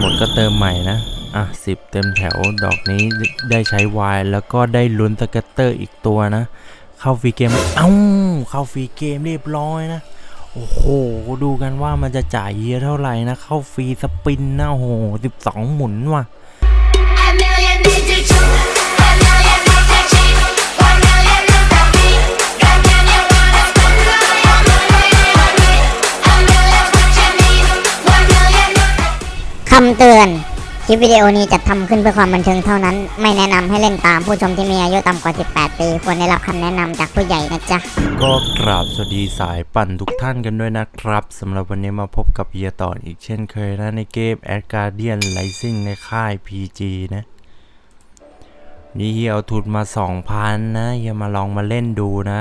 หมดก็เติมใหม่นะ อะสิบเต็มแถวดอกนี้ได้ใช้วายแล้วก็ได้ลุ้น scatter อีกตัวนะ เข้า free game เอ้าเข้า free game เรียบร้อยนะโอ้โห ดูกันว่ามันจะจ่ายเยอะเท่าไหร่นะ เข้า free spin นะโอ้โหสิบสองหมุนว่ะำเตือน คลิปวิดีโอนี้จัดทำขึ้นเพื่อความบันเทิงเท่านั้น ไม่แนะนำให้เล่นตามผู้ชมที่มีอายุต่ำกว่า 18 ปี ควรได้รับคำแนะนำจากผู้ใหญ่นะจ๊ะ ก็กราบสวัสดีสายปั่นทุกท่านกันด้วยนะครับสำหรับวันนี้มาพบกับเฮียต่ออีกเช่นเคยนะในเกม a d Guardian Rising ในค่าย PG นะนี่เฮียเอาทุนมา 2,000 นะเฮียมาลองมาเล่นดูนะ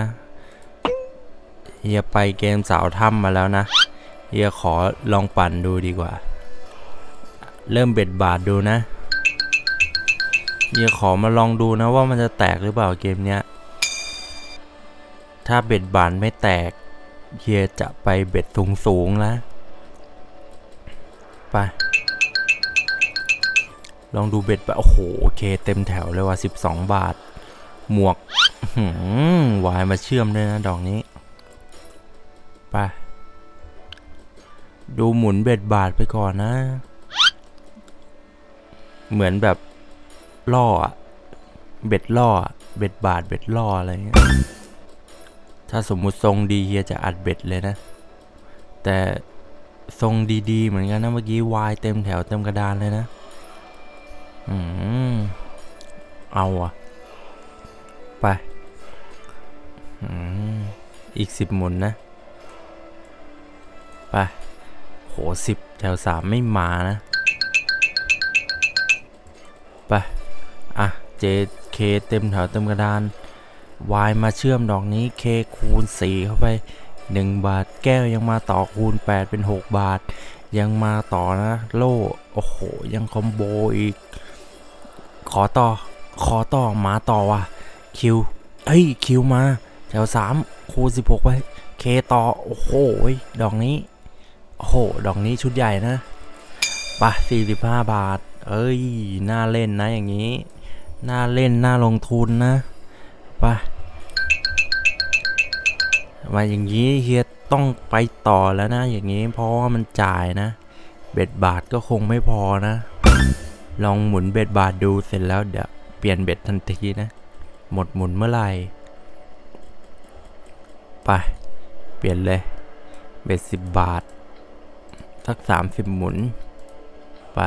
เฮียไปเกมสาวถ้ำมาแล้วนะเฮียขอลองปั่นดูดีกว่า เริ่ม bet บาทดูนะเฮียขอมาลองดูนะว่ามันจะแตกหรือเปล่าเกมเนี้ย ถ้า bet บาทไม่แตกเฮียจะไป bet สูงสูงแล้วไป ลองดู bet ไปโอ้โหโอเคเต็มแถวเลยว่ะ12 บาท หมวกหวายมาเชื่อมด้วยนะดอกนี้ ไป ดูหมุนเบ็ดบาทไปก่อนนะ เหมือนแบบล่อเบ็ดล่อเบ็ดบาทเบ็ดล่ออะไรเงี้ยถ้าสมมุติทรงดีเฮียจะอัดเบ็ดเลยนะ แต่ทรงดีๆ เหมือนกันนะเมื่อกี้วายเต็มแถวเต็มกระดานเลยนะ อืมเอาอะไป อืมอีกสิบหมุนนะ ไป โหสิบแถวสามไม่มานะ 7K เต็มแถวเต็มกระดาน Y มาเชื่อมดอกนี้ K คูณ 4 เข้าไป 1 บาท แก้วยังมาต่อคูณ 8 เป็น 6 บาท ยังมาต่อนะ โล่ โอ้โห ยังคอมโบอีก ขอต่อ ขอต่อ มาต่อว่ะ คิว เฮ้ย คิวมา แถว 3 คูณ 16 ไปเคต่อ โอ้โห ดอกนี้ โอ้โห ดอกนี้ชุดใหญ่นะปะ45 บาท เอ้ย น่าเล่นนะอย่างนี้ น่าเล่น น่าลงทุนนะไปมาอย่างนี้เฮียต้องไปต่อแล้วนะ อย่างนี้เพราะว่ามันจ่ายนะ เบ็ดบาทก็คงไม่พอนะ ลองหมุนเบ็ดบาทดูเสร็จแล้วเดี๋ยวเปลี่ยนเบ็ดทันทีนะ หมดหมุนเมื่อไหร่ ไป เปลี่ยนเลย เบ็ดสิบบาท สักสามสิบหมุน ไป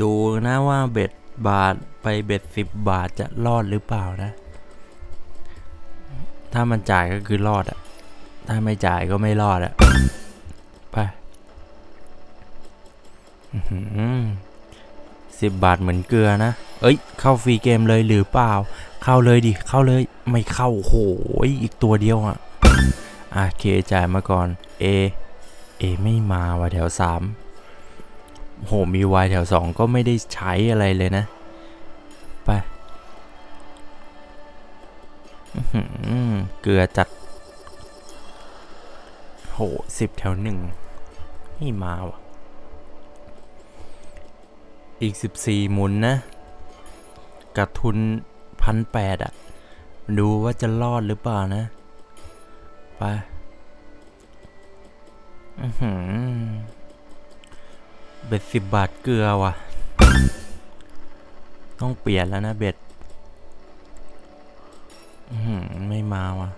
ดูนะว่าเบ็ดบาทไปเบ็ดสิบบาทจะรอดหรือเปล่านะ ถ้ามันจ่ายก็คือรอดอะถ้าไม่จ่ายก็ไม่รอดอะไปสิบบาทเหมือนเกลือนะ เอ้ย เข้าฟรีเกมเลยหรือเปล่า เข้าเลยดิ เข้าเลย ไม่เข้าโหยอีกตัวเดียวอะอะเคจ่ายมาก่อน A A ไม่มาว่ะแถวสาม โหมีวายแถวสองก็ไม่ได้ใช้อะไรเลยนะ ไปเกลือจัด โหสิบแถวหนึ่งไม่มาวะอีกสิบสี่หมุนนะกับทุนพันแปดอะดูว่าจะรอดหรือเปล่านะ ไป อือหือ เบ็ดสิบบาทเกลือว่ะ ต้องเปลี่ยนแล้วนะเบ็ดไม่มาว่ะ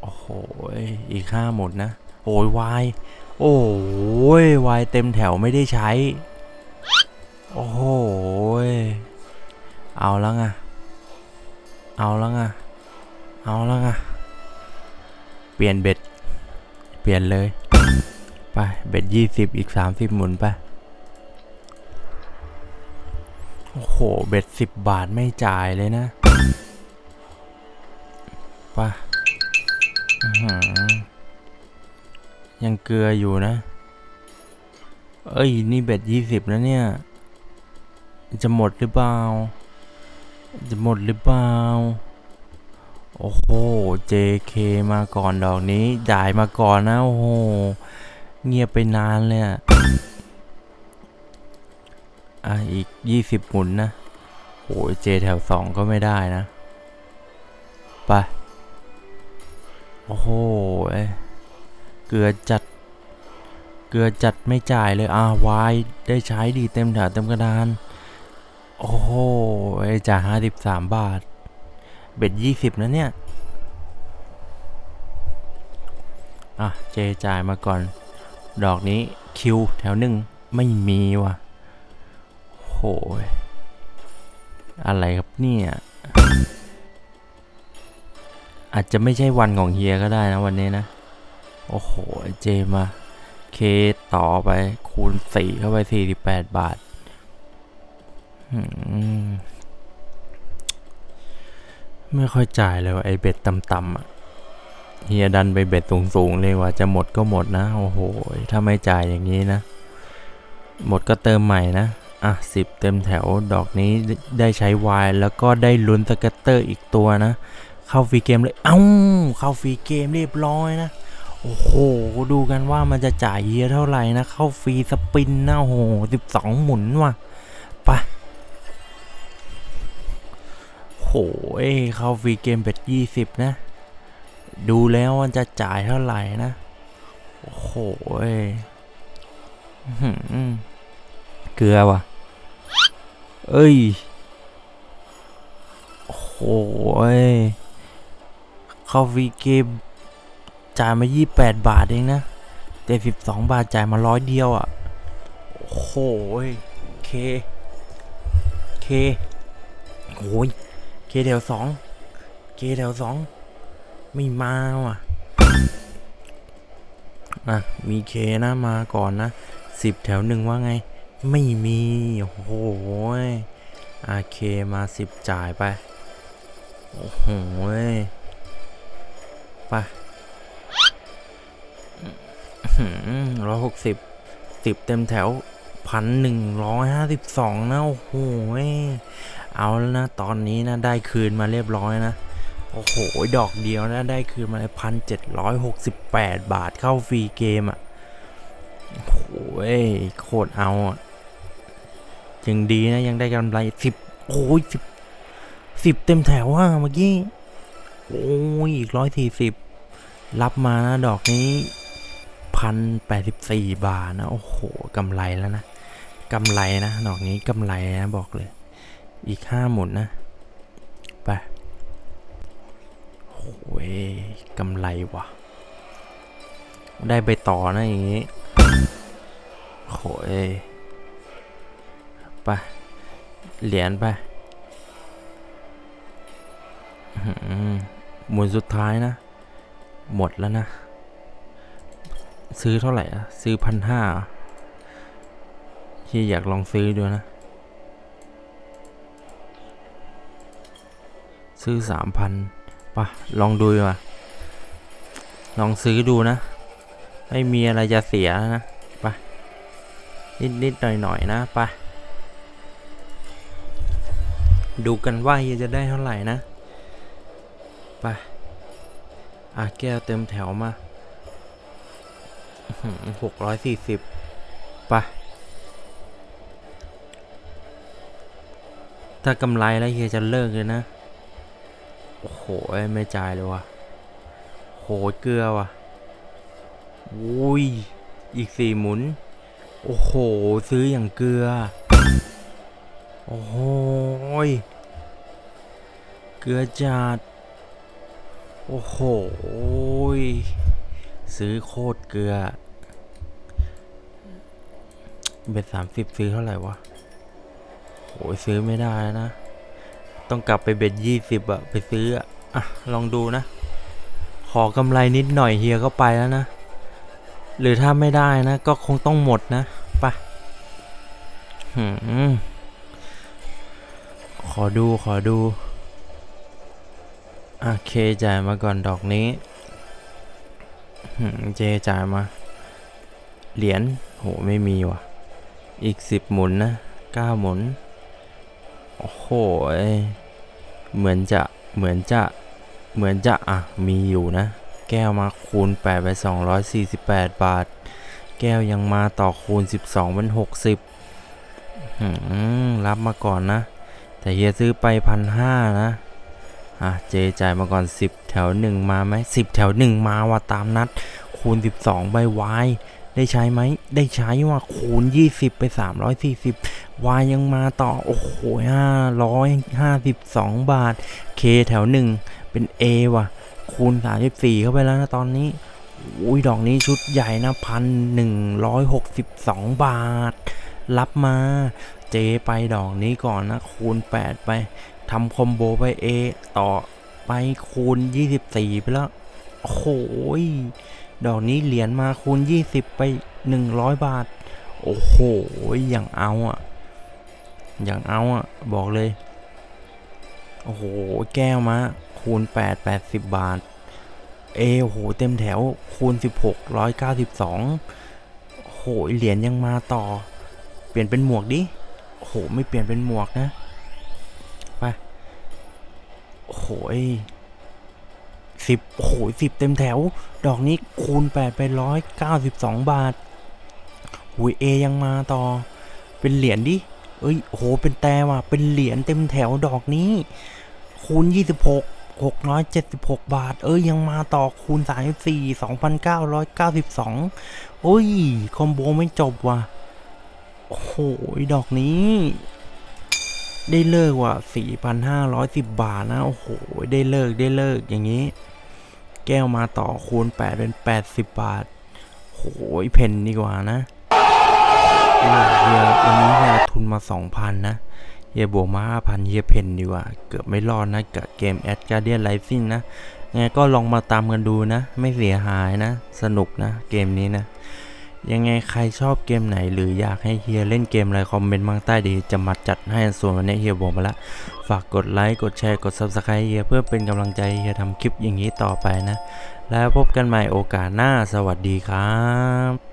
โอ้โหยอีกห้าหมดนะ โอ้ยวาย โอ้ยวายเต็มแถวไม่ได้ใช้ โอ้โหยเอาแล้วไงเอาแล้วไงเอาแล้วไงเปลี่ยนเบ็ด เปลี่ยนเลย เบ็ดยี่สิบอีกสามสิบหมุนไป โอ้โห เบ็ดสิบบาทไม่จ่ายเลยนะไปอื้อหือยังเกลืออยู่นะ เอ้ย นี่เบ็ดยี่สิบแล้วเนี่ย จะหมดหรือเปล่า จะหมดหรือเปล่า โอ้โห JK มาก่อนดอกนี้จ่ายมาก่อนนะ โอ้โห เงียบไปนานเลยอะ อะ อีก20หมุนนะโอ้ยเจแถว2ก็ไม่ได้นะ ไป โอ้โหเอ้ยเกือจัด เกือจัดไม่จ่ายเลย อ่าวายได้ใช้ดีเต็มแถวเต็มกระดาน โอ้โหเอ้ยจ่ายห้าสิบสามบาท เบ็ดยี่สิบนะเนี่ย อะ เจจ่ายมาก่อน ดอกนี้คิวแถวหนึ่งไม่มีว่ะโหยอะไรครับเนี่ยอาจจะไม่ใช่วันของเฮียก็ได้นะวันนี้นะ โอ้โห เจมาเคต่อไปคูณสี่เข้าไปสี่สิบแปดบาทไม่ค่อยจ่ายเลยว่ะไอเบ็ดต่ำๆอะ เฮียดันไปเบ็ดสูงๆเลยว่าจะหมดก็หมดนะ โอ้โห ถ้าไม่จ่ายอย่างนี้นะ หมดก็เติมใหม่นะ อะสิบเต็มแถวดอกนี้ได้ใช้วายแล้วก็ได้ลุ้น scatter อีกตัวนะ เข้า free game เลย เอ้า เข้า free game เรียบร้อยนะ โอ้โห ดูกันว่ามันจะจ่ายเยอะเท่าไหร่นะ เข้า free spin นะโอ้โหสิบสองหมุนว่ะไปโหเข้า free game bet ยี่สิบนะ ดูแล้วมันจะจ่ายเท่าไหร่นะ โอ้โหยเกลือว่ะ เอ้ย โอ้โหยเข้าฟีเกมจ่ายมา 28 บาทเองนะแต่12 บาทจ่ายมาร้อยเดียวอะ่ะ โอ้โหยเค เคโอ้ยเคแถวสอง เคแถวสอง ไม่มาว่ะอะมีเคนะมาก่อนนะ10แถวหนึ่งว่าไง ไม่มีโอ้โหยอาเคมา10จ่ายไป โอ้โหไปร้อยหกสิบสิบเต็มแถวพันหนึ่งร้อยห้าสิบสองนะ โอ้โหยเอาแล้วนะ ตอนนี้นะ ได้คืนมาเรียบร้อยนะ โอ้โห ดอกเดียวนะได้คืนมาเลยพันเจ็ดร้อยหกสิบแปดบาทเข้าฟรีเกมอะโอ้โหยโคตรเอาอะยังดีนะยังได้กำไรสิบโอ้ยสิบสิบเต็มแถวอะเมื่อกี้ โอ้ยอีกร้อยสี่สิบรับมานะดอกนี้พันแปดสิบสี่บาทนะ โอ้โหกำไรแล้วนะกำไรนะ ดอกนี้กำไรนะบอกเลย อีกห้าหมุนนะ ไป โอ้ยกำไรว่ะได้ไปต่อนะอย่างนี้โอ้ยไป เหรียญไปอื้อหือหมุนสุดท้ายนะ หมดแล้วนะ ซื้อเท่าไหร่อะซื้อพันห้าที่อยากลองซื้อดูนะ ซื้อสามพัน ปะลองดูมาลองซื้อดูนะ ไม่มีอะไรจะเสียนะไปนิดนิดหน่อยหน่อยๆนะไปดูกันว่าเฮียจะได้เท่าไหร่นะไปอะแก้วเต็มแถวมาหกร้อยสี่สิบไปถ้ากำไรแล้วเฮียจะเลิกเลยนะ ไม่จ่ายเลยว่ะโหเกลือว่ะอุ้ย อีกสี่หมุน โอ้โห ซื้ออย่างเกลือ โอ้โหยเกลือจัด โอ้โห ซื้อโคตรเกลือ เบ็ดสามสิบซื้อเท่าไหร่วะโอ้ยซื้อไม่ได้นะ ต้องกลับไปเบ็ดยี่สิบอะไปซื้ออะ อะ ลองดูนะ ขอกำไรนิดหน่อยเฮียก็ไปแล้วนะ หรือถ้าไม่ได้นะ ก็คงต้องหมดนะไปหืมขอดูขอดูโอเคจ่ายมาก่อนดอกนี้เจจ่ายมา เหรียญโหไม่มีว่ะ อีกสิบหมุนนะเก้าหมุน โอ้โห เหมือนจะเหมือนจะ เหมือนจะอะมีอยู่นะ แก้วมาคูณ8ไป248 บาท แก้วยังมาต่อคูณ 12เป็น60รับมาก่อนนะ แต่เฮียซื้อไปพันห้านะ อะเจจ่ายมาก่อน 10 แถว 1 มาไหม10 แถว 1 มาว่ะตามนัด คูณ 12ใบวายได้ใช้ไหม ได้ใช้ว่ะคูณ 20 ไป 340 วายยังมาต่อ โอ้โห552 บาท เคแถว1 เป็น A ว่ะ คูณ 34 เข้าไปแล้วนะตอนนี้อุ้ยดอกนี้ชุดใหญ่นะพันหนึ่งร้อยหกสิบสองบาท รับมา เจไปดอกนี้ก่อนนะ คูณ 8 ไปทำคอมโบไป A ต่อไปคูณ 24 ไปแล้วโอ้โหยดอกนี้เหรียญมาคูณ 20 ไป 100 บาท โอ้โหอย่างเอาอะ อย่างเอาอะ บอกเลย โอ้โห แก้วมา คูณ 8 80 บาท เอโอ้โห เต็มแถว คูณ 16 192โอ้โห เหรียญยังมาต่อ เปลี่ยนเป็นหมวกดิโอ้โหไม่เปลี่ยนเป็นหมวกนะ ไปโอ้โหสิบโหสิบเต็มแถว ดอกนี้คูณ 8 ไปร้อยเก้าสิบสองบาทหุยเอยังมาต่อ เป็นเหรียญดิ เอ้ยโอ้โห เป็นแต่ว่ะ เป็นเหรียญเต็มแถวดอกนี้ คูณ 26 676 บาท เอ้ยยังมาต่อคูณ 34 2,992 โอ้ย คอมโบไม่จบว่ะ โอ้โห ดอกนี้ ได้เลิกว่ะ 4,510 บาทนะ โอ้โห ได้เลิกได้เลิกอย่างนี้ แก้วมาต่อคูณ 8 เป็น 80 บาท โอ้โหเพนดีกว่านะเออเฮียวันนี้เฮียทุนมา 2,000 นะ เฮียบวกมา5,000เฮียเพนดีกว่า เกือบไม่รอดนะกับเกมแอดการเดียนไลซิ่งนะไงก็ลองมาตามกันดูนะ ไม่เสียหายนะ สนุกนะเกมนี้นะ ยังไงใครชอบเกมไหน หรืออยากให้เฮียเล่นเกมอะไรคอมเมนต์มาใต้ดีจะมาจัดให้ส่วนวันนี้เฮียบอกมาล้วฝากกดไลค์กดแชร์กด Subscribe เฮียเพื่อเป็นกำลังใจเฮียทำคลิปอย่างนี้ต่อไปนะ แล้วพบกันใหม่โอกาสหน้าสวัสดีครับ